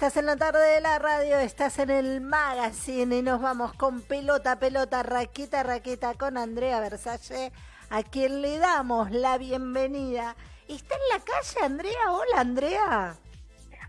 Estás en la tarde de la radio, estás en el magazine y nos vamos con pelota, pelota, raqueta, raqueta con Andrea Versace, a quien le damos la bienvenida. ¿Está en la calle, Andrea? Hola, Andrea.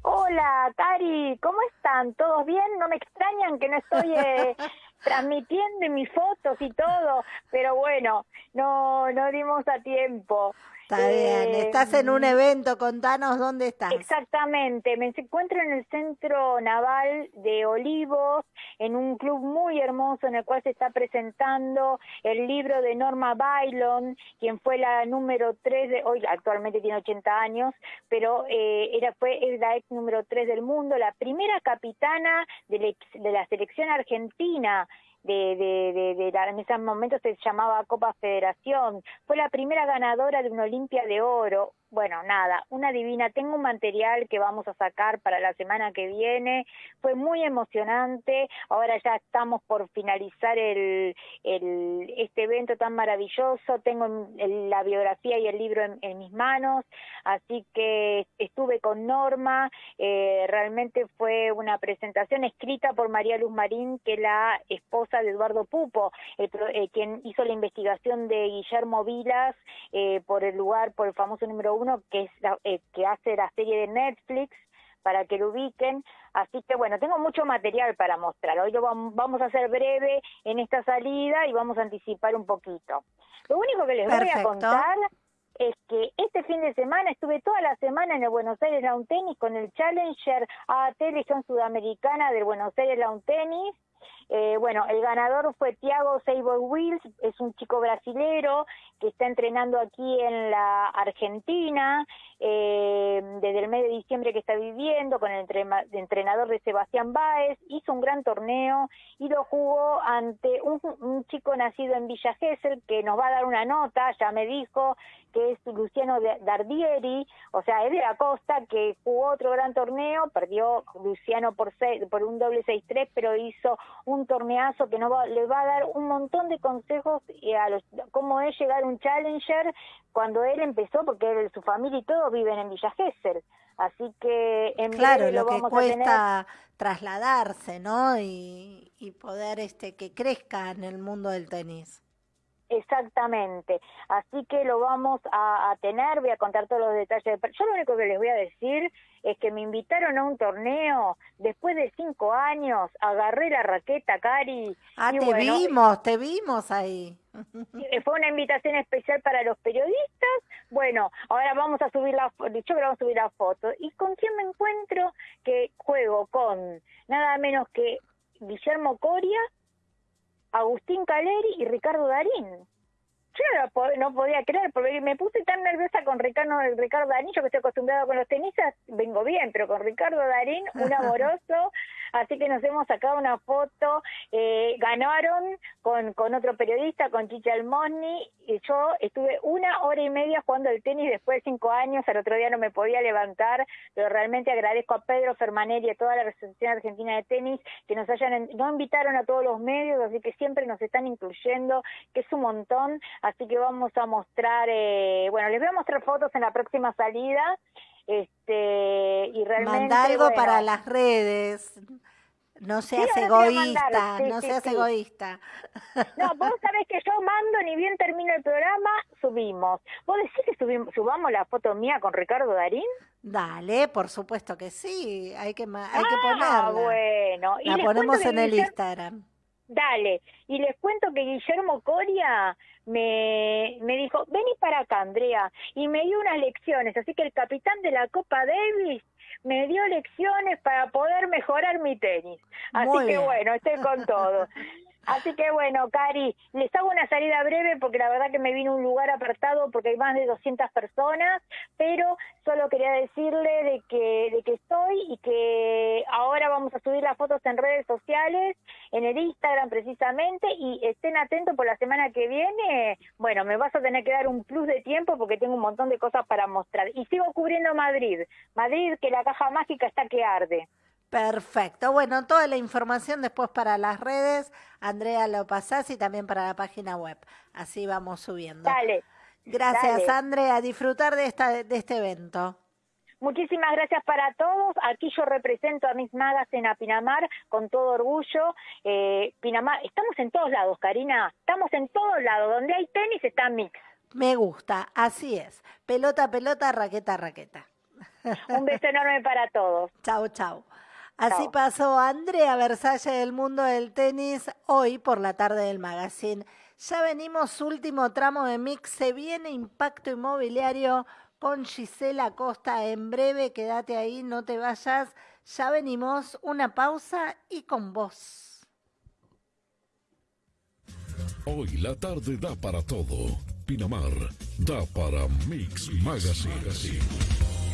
Hola, Cari, ¿cómo están? ¿Todos bien? ¿No me extrañan que no estoy eh, transmitiendo mis fotos y todo? Pero bueno, no, no dimos a tiempo. Está bien, estás en un evento, contanos dónde estás. Exactamente, me encuentro en el Centro Naval de Olivos, en un club muy hermoso en el cual se está presentando el libro de Norma Bailon, quien fue la número 3, de, hoy actualmente tiene 80 años, pero eh, era fue la ex número 3 del mundo, la primera capitana de la selección argentina de, de, de, en ese momento se llamaba Copa Federación, fue la primera ganadora de una Olimpia de Oro, bueno, nada, una divina. Tengo un material que vamos a sacar para la semana que viene. Fue muy emocionante. Ahora ya estamos por finalizar el, este evento tan maravilloso. Tengo la biografía y el libro en, mis manos. Así que estuve con Norma. Eh, realmente fue una presentación escrita por María Luz Marín, que es la esposa de Eduardo Pupo, eh, quien hizo la investigación de Guillermo Vilas eh, por el lugar, por el famoso número que es eh, que hace la serie de Netflix para que lo ubiquen. Así que bueno, tengo mucho material para mostrar. Hoy lo vamos a hacer breve en esta salida y vamos a anticipar un poquito. Lo único que les voy a contar es que este fin de semana estuve toda la semana en el Buenos Aires Lawn Tennis con el Challenger AT Legión Sudamericana del Buenos Aires Lawn Tennis eh, bueno, el ganador fue Thiago Seibo Wills, es un chico brasilero que está entrenando aquí en la Argentina, eh, desde el mes de diciembre que está viviendo, con el entrenador de Sebastián Báez, hizo un gran torneo y lo jugó ante un, chico nacido en Villa Gesell que nos va a dar una nota, ya me dijo, que es Luciano Dardieri, o sea, es de la costa, que jugó otro gran torneo, perdió Luciano por, por un doble 6-3, pero hizo un torneazo que no le va a dar un montón de consejos eh, a los, cómo es llegar a un challenger cuando él empezó, porque él, su familia y todos viven en Villa Gesell. Así que en claro, lo, que cuesta trasladarse, ¿no? Y, y poder este que crezca en el mundo del tenis. Exactamente. Así que lo vamos a, tener, voy a contar todos los detalles. Yo lo único que les voy a decir es que me invitaron a un torneo después de cinco años, agarré la raqueta, Cari. Ah, te vimos, te vimos ahí. Fue una invitación especial para los periodistas. Bueno, ahora vamos a subir la foto, yo creo que vamos a subir la foto. ¿Y con quién me encuentro? Que juego con nada menos que Guillermo Coria, Agustín Caleri y Ricardo Darín. Yo no, podía creer, porque me puse tan nerviosa con Ricardo, Ricardo Darín, yo que estoy acostumbrado con los tenistas, vengo bien, pero con Ricardo Darín, un amoroso, así que nos hemos sacado una foto, eh, ganaron con, con otro periodista, con Chicha Almoni, y yo estuve una hora y media jugando el tenis después de cinco años, al otro día no me podía levantar, pero realmente agradezco a Pedro Fermaneri y a toda la Asociación Argentina de Tenis que nos hayan, no invitaron a todos los medios, así que siempre nos están incluyendo, que es un montón, así que vamos a mostrar, eh, bueno, les voy a mostrar fotos en la próxima salida, este, y realmente... Manda algo para las redes. No seas egoísta, no seas egoísta. No, vos sabés que yo mando, ni bien termino el programa, subimos. ¿Vos decís que subimos, subamos la foto mía con Ricardo Darín? Dale, por supuesto que sí, hay que, hay que ah, ponerla. bueno. la ponemos en el Instagram. Dale, y les cuento que Guillermo Coria me, me dijo, vení para acá, Andrea, y me dio unas lecciones, así que el capitán de la Copa Davis me dio lecciones para poder mejorar mi tenis. Así que bueno, estoy con todo. Así que bueno, Cari, les hago una salida breve porque la verdad que me vino un lugar apartado porque hay más de 200 personas, pero solo quería decirle de que, de que estoy y que ahora vamos a subir las fotos en redes sociales, en el Instagram precisamente, y estén atentos por la semana que viene. Bueno, me vas a tener que dar un plus de tiempo porque tengo un montón de cosas para mostrar. Y sigo cubriendo Madrid. Madrid, que la caja mágica está que arde. Perfecto. Bueno, toda la información después para las redes, Andrea lo pasás y también para la página web. Así vamos subiendo. Dale. Gracias, Andrea. A disfrutar de, esta, de este evento. Muchísimas gracias para todos. Aquí yo represento a Miss Magazine a Pinamar con todo orgullo. Eh, Pinamar, estamos en todos lados, Karina. Estamos en todos lados. Donde hay tenis está Mix. Me gusta, así es. Pelota, pelota, raqueta, raqueta. Un beso enorme para todos. Chau, chau. Así pasó Andrea Versalle del mundo del tenis hoy por la tarde del magazine. Ya venimos, último tramo de mix. Se viene impacto inmobiliario con Gisela Costa en breve. Quédate ahí, no te vayas. Ya venimos, una pausa y con vos. Hoy la tarde da para todo. Pinamar da para Mix Magazine.